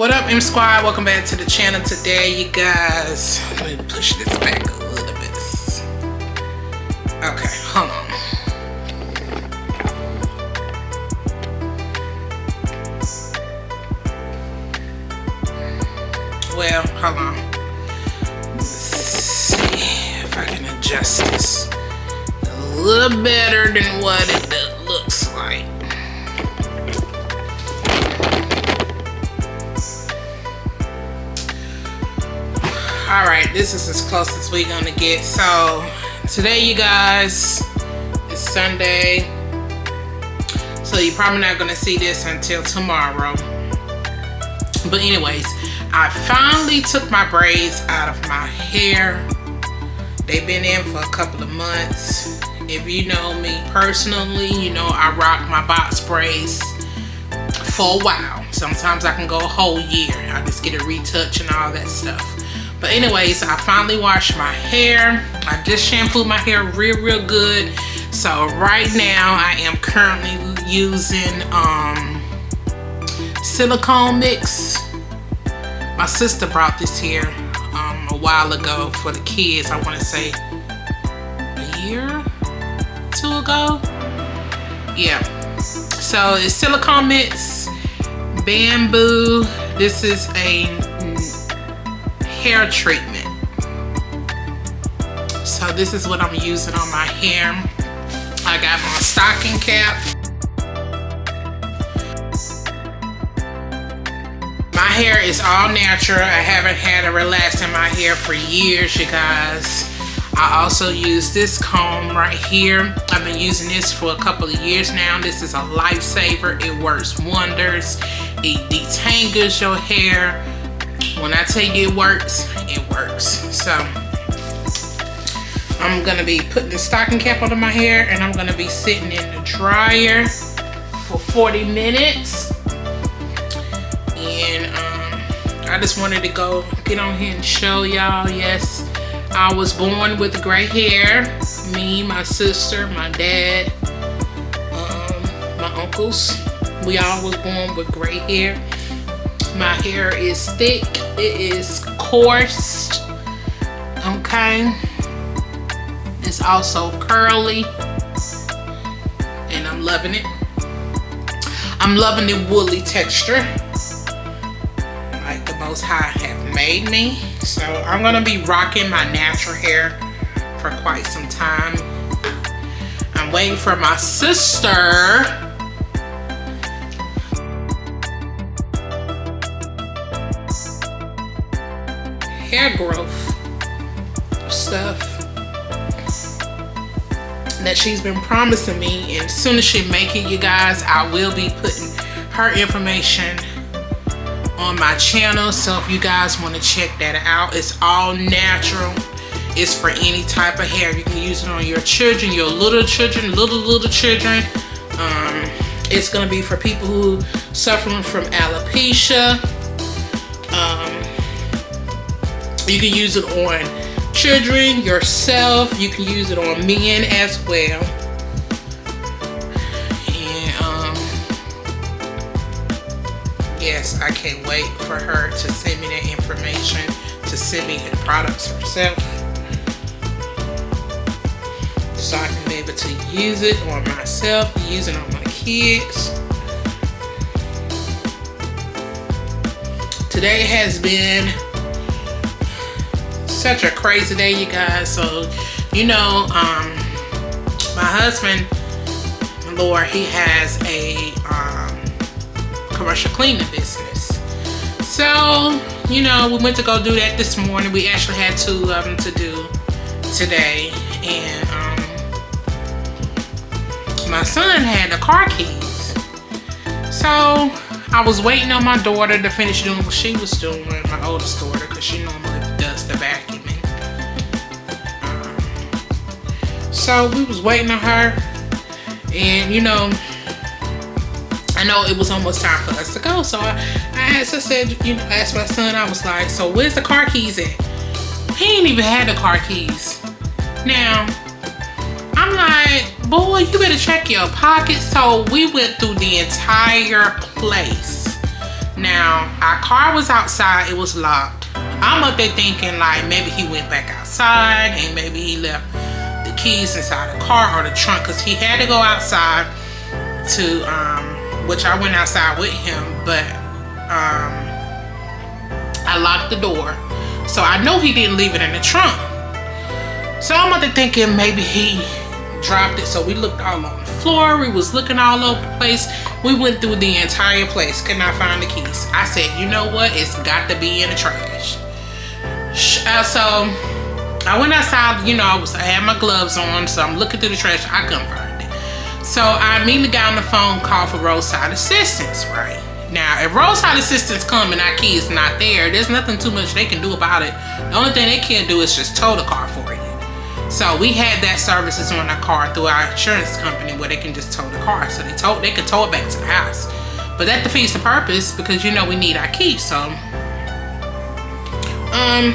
What up, M Squad? Welcome back to the channel today, you guys. Let me push this back a little bit. Okay, hold on. Well, hold on. Let's see if I can adjust this a little better than what it looks like. All right this is as close as we're gonna get. So today you guys is sunday. So you're probably not gonna see this until tomorrow. But anyways i finally took my braids out of my hair. They've been in for a couple of months. If you know me personally you know i rock my box braids for a while. Sometimes i can go a whole year. I just get a retouch and all that stuff but anyways, I finally washed my hair. I just shampooed my hair real, real good. So right now I am currently using um, silicone mix. My sister brought this here um, a while ago for the kids. I want to say a year, two ago. Yeah. So it's silicone mix, Bambu. This is a hair treatment. So this is what I'm using on my hair. I got my stocking cap. My hair is all natural. I haven't had a relax in my hair for years, you guys. I also use this comb right here. I've been using this for a couple of years now. This is a lifesaver. It works wonders. It detangles your hair when I tell you it works, it works. So I'm gonna be putting the stocking cap under my hair and I'm gonna be sitting in the dryer for 40 minutes. And um, I just wanted to go get on here and show y'all, yes, I was born with gray hair. Me, my sister, my dad, um, my uncles, we all was born with gray hair my hair is thick it is coarse okay? It's also curly and I'm loving it. I'm loving the woolly texture like the most high have made me. So I'm gonna be rocking my natural hair for quite some time. I'm waiting for my sister hair growth stuff that she's been promising me. And as soon as she make it you guys I will be putting her information on my channel. So if you guys want to check that out it's all natural. It's for any type of hair. You can use it on your children your little children little little children. Um, it's to be for people who suffering from alopecia you can use it on children, yourself. You can use it on men as well. And um, yes, I can't wait for her to send me that information, to send me the products herself. So I can be able to use it on myself, use it on my kids. Today has been such a crazy day, you guys. So, you know, um, my husband, Lord, he has a um, commercial cleaning business. So, you know, we went to go do that this morning. We actually had two of them to do today. And um, my son had the car keys. So I was waiting on my daughter to finish doing what she was doing, my oldest daughter, because she normally does the vacuuming. So we was waiting on her and you know, I know it was almost time for us to go. So I, I asked, I said, you know, asked my son, I was like, so where's the car keys at? He ain't even had the car keys. Now, I'm like, boy, you better check your pockets. So we went through the entire place Now, our car was outside, it was locked. I'm up there thinking like maybe he went back outside and maybe he left the keys inside the car or the trunk because he had to go outside to, um, which I went outside with him, but um, I locked the door. So I know he didn't leave it in the trunk. So I'm thinking maybe he dropped it. So we looked all on the floor. We was looking all over the place. We went through the entire place. Could not find the keys. I said, you know what? It's got to be in the trash. Uh, so I went outside. You know, I was I had my gloves on. So I'm looking through the trash. I couldn't find it. So I immediately got on the phone, called for roadside assistance, right? Now, if roadside assistance come and our key is not there, there's nothing too much they can do about it. The only thing they can do is just tow the car for you. So we had that services on our car through our insurance company where they can just tow the car. So they tow they can tow it back to the house. But that defeats the purpose because you know we need our key. So um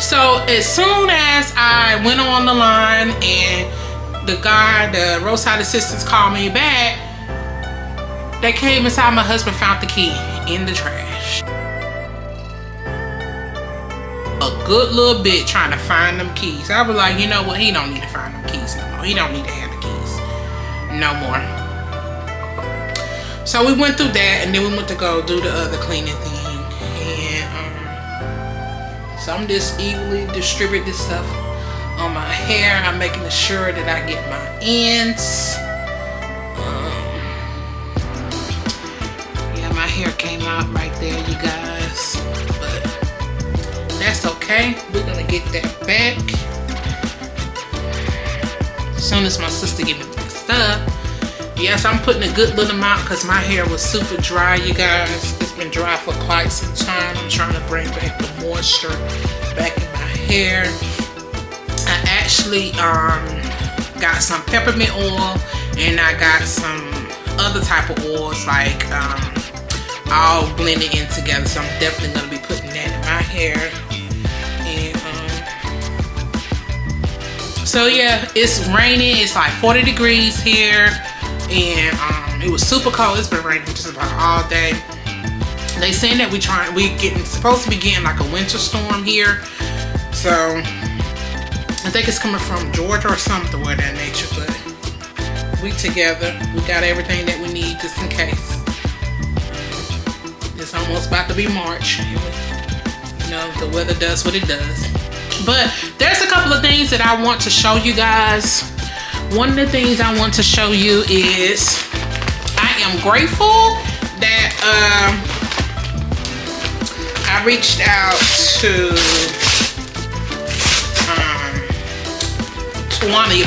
so as soon as I went on the line and the guy, the roadside assistance called me back, they came inside my husband found the key in the trash a good little bit trying to find them keys. I was like, you know what? He don't need to find them keys no more. He don't need to have the keys no more. So we went through that and then we went to go do the other cleaning thing. I'm just evenly distribute this stuff on my hair. I'm making sure that I get my ends. Um, yeah, my hair came out right there, you guys. But that's okay we're gonna get that back as soon as my sister give me the stuff yes i'm putting a good little amount because my hair was super dry you guys been dry for quite some time. I'm trying to bring back the moisture back in my hair. I actually um got some peppermint oil and i got some other type of oils like um all blended in together. So i'm definitely going to be putting that in my hair. So yeah it's raining. It's like 40 degrees here. And um, it was super cold. It's been raining just about all day they saying that we trying we getting supposed to be getting like a winter storm here. So I think it's coming from Georgia or something where that nature but we together. We got everything that we need just in case. It's almost about to be March. You know the weather does what it does. But there's a couple of things that I want to show you guys. One of the things I want to show you is I am grateful that um, I reached out to um, Tawana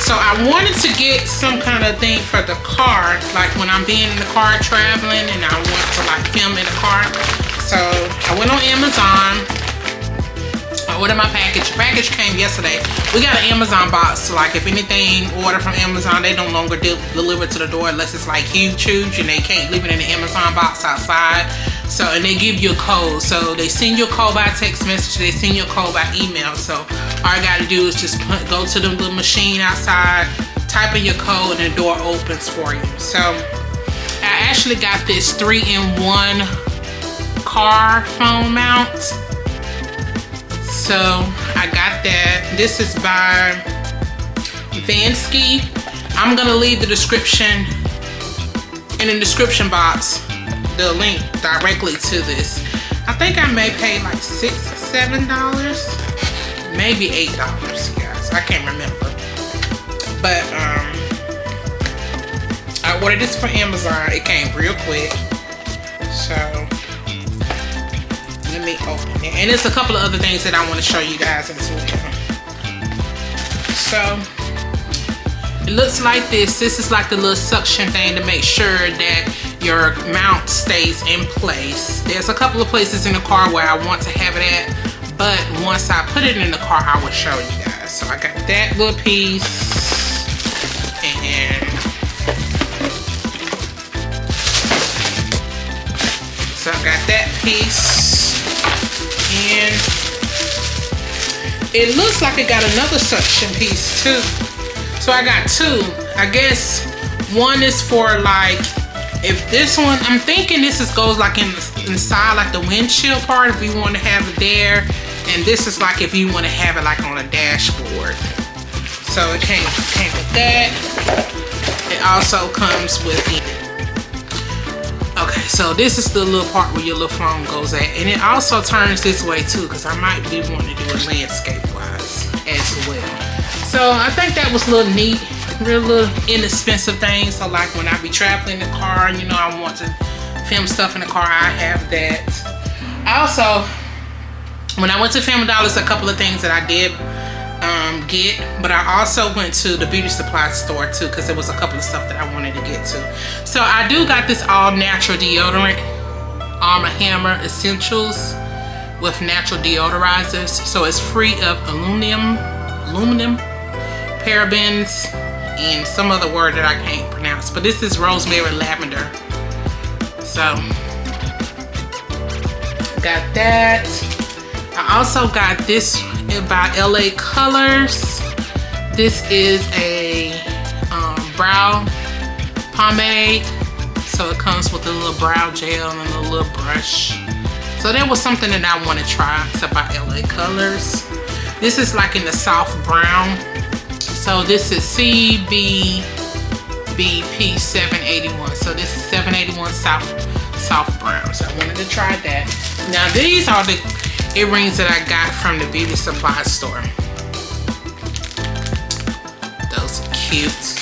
so I wanted to get some kind of thing for the car like when I'm being in the car traveling and I want to like film in the car so I went on Amazon I ordered my package. package came yesterday. We got an Amazon box. So like if anything ordered from Amazon, they no longer de deliver to the door unless it's like huge, huge, and they can't leave it in the Amazon box outside. So and they give you a code. So they send you a code by text message. They send you a code by email. So all I got to do is just put, go to the little machine outside, type in your code, and the door opens for you. So I actually got this three-in-one car phone mount so I got that. This is by Vansky. I'm gonna leave the description in the description box the link directly to this. I think I may pay like six, seven dollars, maybe eight dollars, guys. I can't remember. But um, I ordered this from Amazon. It came real quick. So let me open it and there's a couple of other things that I want to show you guys as well so it looks like this this is like the little suction thing to make sure that your mount stays in place. There's a couple of places in the car where I want to have it at but once I put it in the car I will show you guys. So I got that little piece and so I got that piece and it looks like it got another suction piece too. So I got two. I guess one is for like if this one, I'm thinking this is goes like in inside like the windshield part if you want to have it there. And this is like if you want to have it like on a dashboard. So it came, came with that. It also comes with Okay, so this is the little part where your little phone goes at. And it also turns this way too, because I might be wanting to do it landscape wise as well. So I think that was a little neat real little inexpensive things. So like when I be traveling in the car, you know, I want to film stuff in the car, I have that. Also, when I went to Family Dollars, a couple of things that I did um, get, but I also went to the beauty supply store too because there was a couple of stuff that I wanted to get to. So I do got this all natural deodorant, Arm & Hammer Essentials with natural deodorizers. So it's free of aluminum, aluminum, parabens, and some other word that I can't pronounce. But this is rosemary lavender. So, got that. I also got this by LA Colors. This is a um, brow pomade. So it comes with a little brow gel and a little brush. So that was something that I want to try. It's by LA Colors. This is like in the soft brown so this is CBBP 781. So this is 781 soft soft brown. So I wanted to try that. Now these are the earrings that I got from the beauty supply store. Those are cute.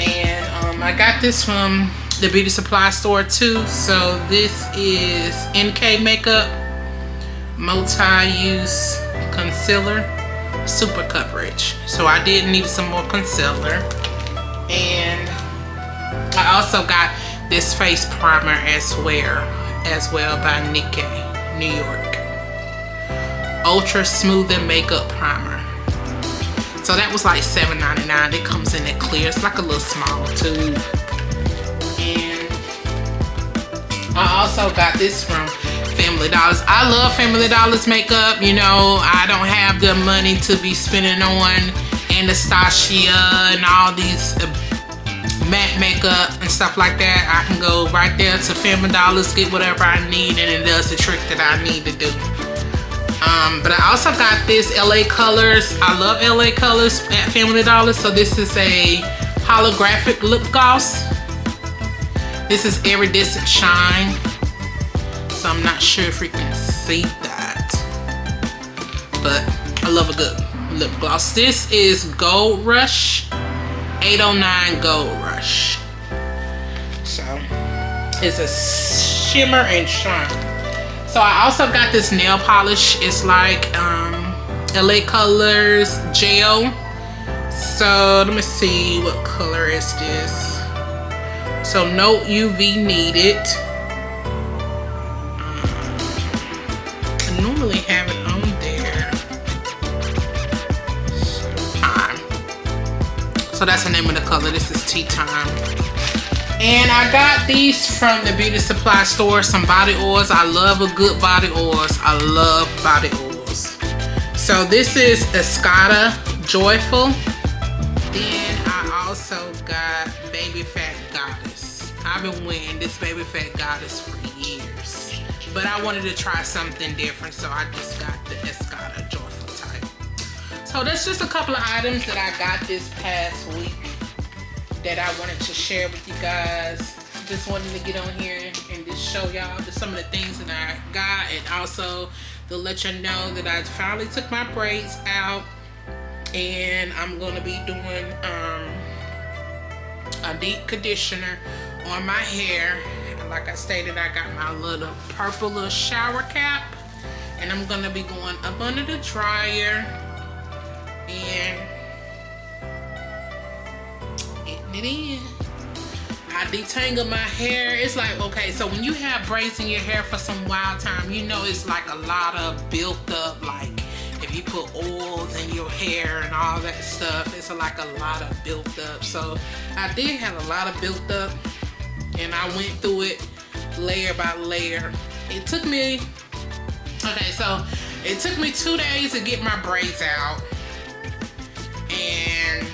And um, I got this from the beauty supply store too. So this is NK Makeup multi-use concealer super coverage. So I did need some more concealer. And I also got this face primer as well, as well by Nicka K, New York. Ultra Smoothing Makeup Primer. So that was like $7.99. It comes in a clear. It's like a little small tube. And I also got this from Family Dollars. I love Family Dollars makeup. You know, I don't have the money to be spending on Anastasia and all these uh, matte makeup and stuff like that. I can go right there to Family Dollars, get whatever I need, and it does the trick that I need to do. Um, but I also got this LA Colors. I love LA Colors at Family Dollars. So this is a holographic lip gloss. This is Iridescent Shine so I'm not sure if we can see that. But I love a good lip gloss. This is Gold Rush 809 Gold Rush. So it's a shimmer and shine. So I also got this nail polish. It's like um, LA Colors gel. So let me see what color is this. So no UV needed So that's the name of the color. This is Tea Time. And I got these from the beauty supply store, some body oils. I love a good body oils. I love body oils. So this is Escada Joyful. Then I also got Baby Phat Goddess. I've been wearing this Baby Phat Goddess for years. But I wanted to try something different, so I just got the Escada. So that's just a couple of items that I got this past week that I wanted to share with you guys. Just wanted to get on here and just show y'all some of the things that I got and also to let you know that I finally took my braids out and I'm going to be doing um, a deep conditioner on my hair And like I stated, I got my little purple little shower cap. And I'm going to be going up under the dryer and in. I detangle my hair. It's like, okay, so when you have braids in your hair for some wild time, you know it's like a lot of built up, like if you put oils in your hair and all that stuff, it's like a lot of built up. So I did have a lot of built up and I went through it layer by layer. It took me, okay, so it took me two days to get my braids out. And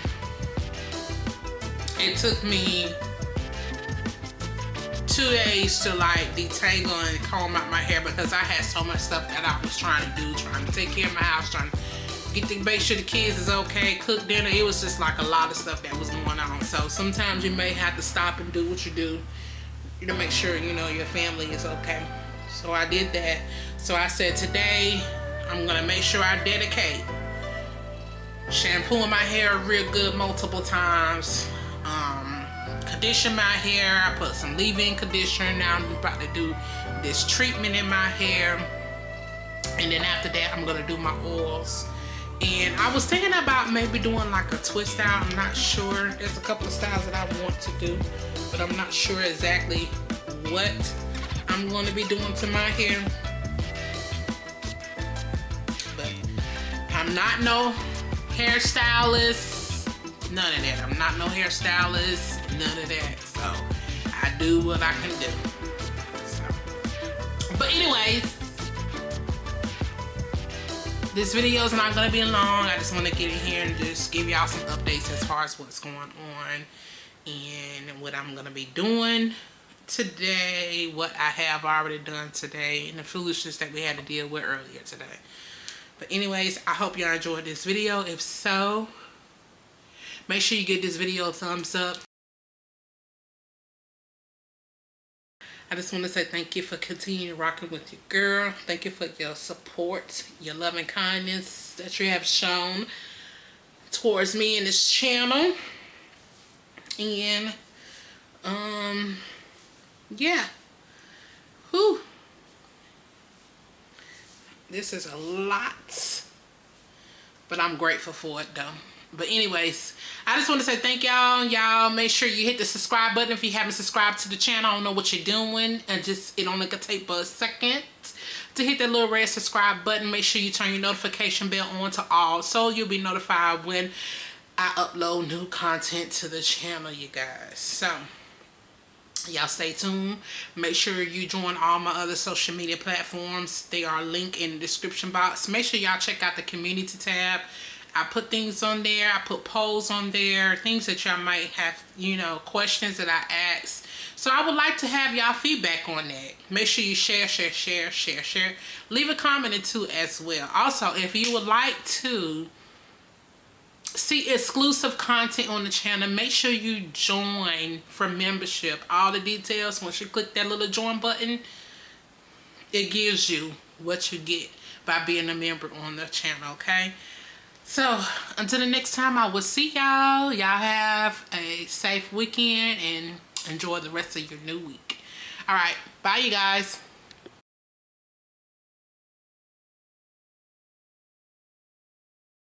it took me two days to like detangle and comb out my hair because I had so much stuff that I was trying to do, trying to take care of my house, trying to get to make sure the kids is okay, cook dinner. It was just like a lot of stuff that was going on. So sometimes you may have to stop and do what you do to make sure you know your family is okay. So I did that. So I said today I'm gonna make sure I dedicate shampooing my hair real good multiple times. Um, condition my hair. I put some leave-in conditioner. Now I'm about to do this treatment in my hair. And then after that, I'm gonna do my oils. And I was thinking about maybe doing like a twist out. I'm not sure. There's a couple of styles that I want to do, but I'm not sure exactly what I'm going to be doing to my hair. But I'm not no hairstylist. None of that. I'm not no hairstylist. None of that. So I do what I can do. So. But anyways, this video is not going to be long. I just want to get in here and just give y'all some updates as far as what's going on and what I'm going to be doing today, what I have already done today, and the foolishness that we had to deal with earlier today. But anyways, I hope y'all enjoyed this video. If so, make sure you give this video a thumbs up. I just want to say thank you for continuing rocking with your girl. Thank you for your support, your love and kindness that you have shown towards me and this channel. And, um, yeah. Whew. This is a lot, but I'm grateful for it though. But anyways i just want to say thank y'all. Y'all make sure you hit the subscribe button if you haven't subscribed to the channel. I don't know what you're doing and just it only could take but a second to hit that little red subscribe button. Make sure you turn your notification bell on to all so you'll be notified when i upload new content to the channel you guys. So y'all stay tuned make sure you join all my other social media platforms they are linked in the description box make sure y'all check out the community tab I put things on there. I put polls on there. Things that y'all might have, you know, questions that I ask. So I would like to have y'all feedback on that. Make sure you share, share, share, share, share. Leave a comment or two as well. Also, if you would like to see exclusive content on the channel, make sure you join for membership. All the details, once you click that little join button, it gives you what you get by being a member on the channel, okay? So until the next time, I will see y'all. Y'all have a safe weekend and enjoy the rest of your new week. All right. Bye, you guys.